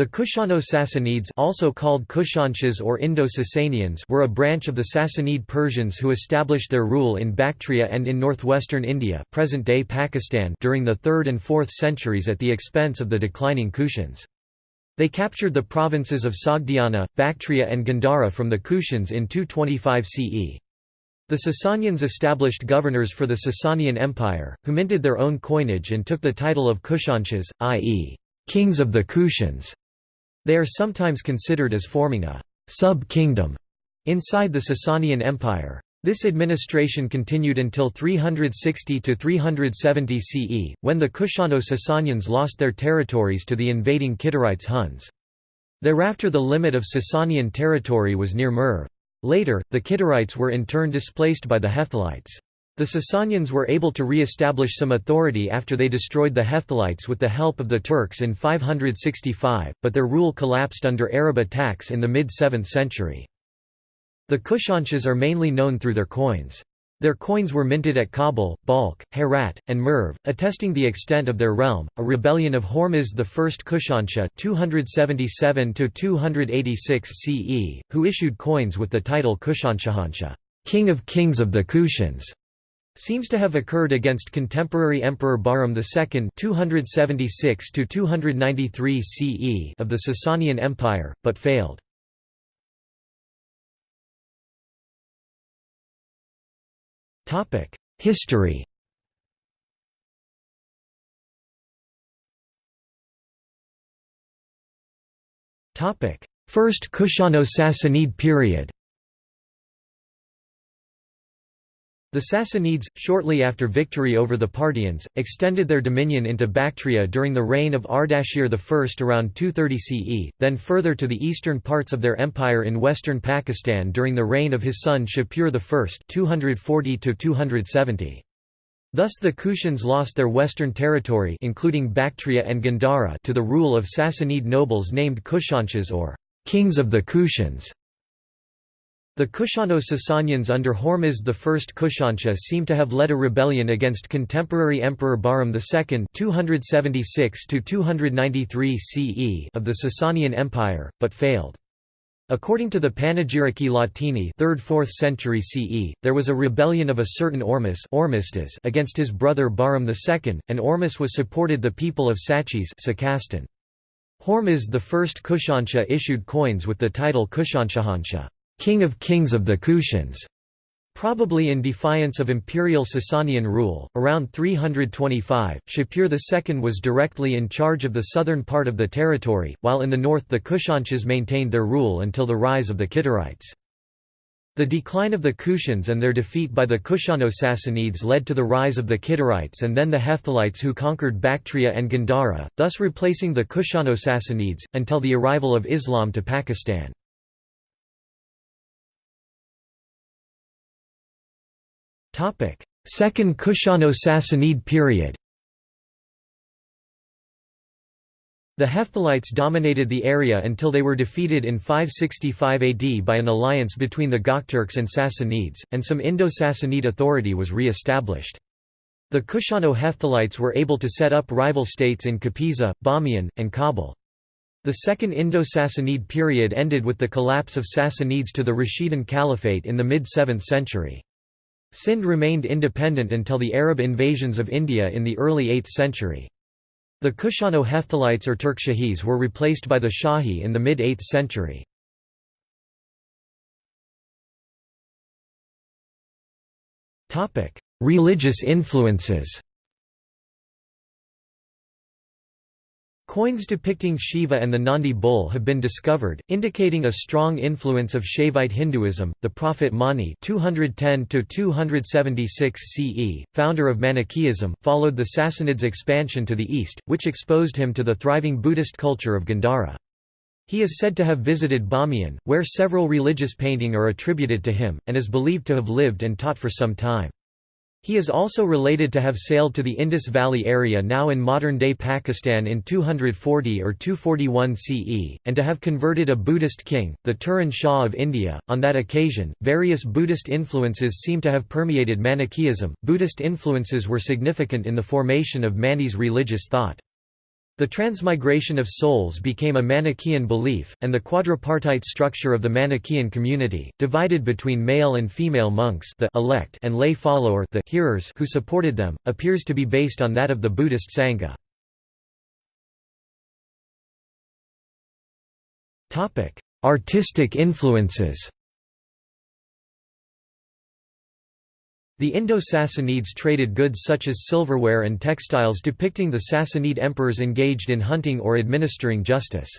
The Kushano-Sassanids also called Kushanshas or Indo-Sasanians were a branch of the Sassanid Persians who established their rule in Bactria and in northwestern India present-day Pakistan during the 3rd and 4th centuries at the expense of the declining Kushans. They captured the provinces of Sogdiana, Bactria and Gandhara from the Kushans in 225 CE. The Sasanians established governors for the Sasanian Empire, who minted their own coinage and took the title of Kushanshas, i.e., kings of the Kushans. They are sometimes considered as forming a sub-kingdom inside the Sasanian Empire. This administration continued until 360–370 CE, when the Kushano-Sasanians lost their territories to the invading Kidarites Huns. Thereafter the limit of Sasanian territory was near Merv. Later, the Kidarites were in turn displaced by the Hephthalites. The Sasanians were able to re-establish some authority after they destroyed the Hephthalites with the help of the Turks in 565, but their rule collapsed under Arab attacks in the mid-7th century. The Kushanshas are mainly known through their coins. Their coins were minted at Kabul, Balkh, Herat, and Merv, attesting the extent of their realm. A rebellion of Hormizd I Kushansha (277–286 CE), who issued coins with the title Kushanshahansha, King of Kings of the Kushans, seems to have occurred against contemporary Emperor Bahram II 276 CE of the Sasanian Empire, but failed. History First Kushano-Sassanid period The Sassanids, shortly after victory over the Parthians, extended their dominion into Bactria during the reign of Ardashir I around 230 CE, then further to the eastern parts of their empire in western Pakistan during the reign of his son Shapur I 240 -270. Thus the Kushans lost their western territory including Bactria and Gandhara to the rule of Sassanid nobles named Kushanshas or «kings of the Kushans». The Kushano-Sasanians under Hormizd I Kushansha seem to have led a rebellion against contemporary Emperor Bahram II 276 CE of the Sasanian Empire, but failed. According to the Panegyrici Latini 3rd–4th century CE, there was a rebellion of a certain Ormus against his brother Bahram II, and Ormus was supported the people of Sachis Hormizd I Kushansha issued coins with the title Kushanshahansha king of kings of the Kushans, Probably in defiance of imperial Sasanian rule, around 325, Shapur II was directly in charge of the southern part of the territory, while in the north the Kushanshas maintained their rule until the rise of the Kidarites. The decline of the Kushans and their defeat by the Kushano-Sassanids led to the rise of the Kidarites and then the Hephthalites who conquered Bactria and Gandhara, thus replacing the Kushano-Sassanids, until the arrival of Islam to Pakistan. Second Kushano-Sassanid period The Hephthalites dominated the area until they were defeated in 565 AD by an alliance between the Gokturks and Sassanids, and some Indo-Sassanid authority was re-established. The Kushano-Hephthalites were able to set up rival states in Kapisa, Bamiyan, and Kabul. The Second Indo-Sassanid period ended with the collapse of Sassanids to the Rashidun Caliphate in the mid-7th century. Sind remained independent until the Arab invasions of India in the early 8th century. The Kushano-Hephthalites or Turkshahis were replaced by the Shahi in the mid-8th century. Religious influences Coins depicting Shiva and the Nandi bull have been discovered, indicating a strong influence of Shaivite Hinduism. The prophet Mani (210–276 CE), founder of Manichaeism, followed the Sassanids' expansion to the east, which exposed him to the thriving Buddhist culture of Gandhara. He is said to have visited Bamiyan, where several religious painting are attributed to him, and is believed to have lived and taught for some time. He is also related to have sailed to the Indus Valley area now in modern-day Pakistan in 240 or 241 CE, and to have converted a Buddhist king, the Turan Shah of India. On that occasion, various Buddhist influences seem to have permeated Manichaeism. Buddhist influences were significant in the formation of Mani's religious thought. The transmigration of souls became a Manichaean belief, and the quadripartite structure of the Manichaean community, divided between male and female monks the elect and lay follower the hearers who supported them, appears to be based on that of the Buddhist Sangha. Artistic influences The Indo-Sassanids traded goods such as silverware and textiles depicting the Sassanid emperors engaged in hunting or administering justice.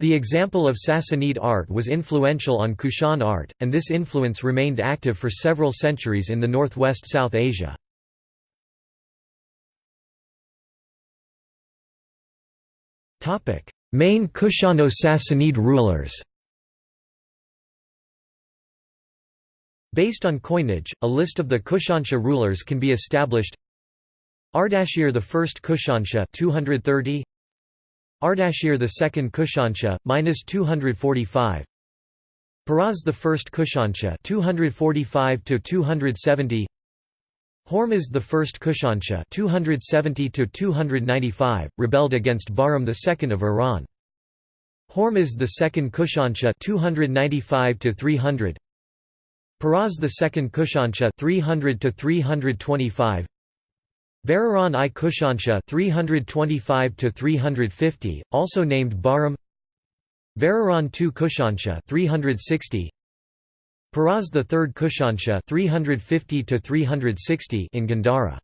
The example of Sassanid art was influential on Kushan art, and this influence remained active for several centuries in the northwest South Asia. Main Kushano-Sassanid rulers Based on coinage, a list of the Kushansha rulers can be established. Ardashir I Kushansha 230 Ardashir II Kushansha minus 245 Peroz I Kushansha 245 to 270 Hormizd I Kushansha 270 to 295 rebelled against Bahram II of Iran. Hormizd II Kushansha 295 to 300 Peroz II Kushansha 300 to 325 Varahran I Kushansha 325 to 350 also named Bahram. Varahran II Kushansha 360 Peroz III Kushansha 350 to 360 in Gandhara.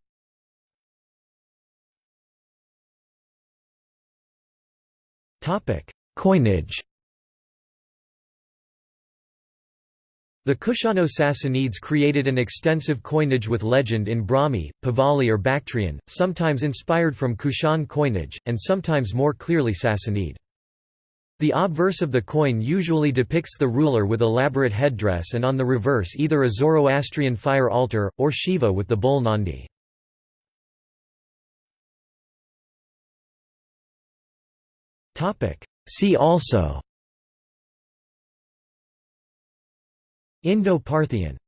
Topic Coinage The Kushano-Sassanids created an extensive coinage with legend in Brahmi, Pahlavi or Bactrian, sometimes inspired from Kushan coinage, and sometimes more clearly Sassanid. The obverse of the coin usually depicts the ruler with elaborate headdress and on the reverse either a Zoroastrian fire altar, or Shiva with the bull Nandi. See also Indo-Parthian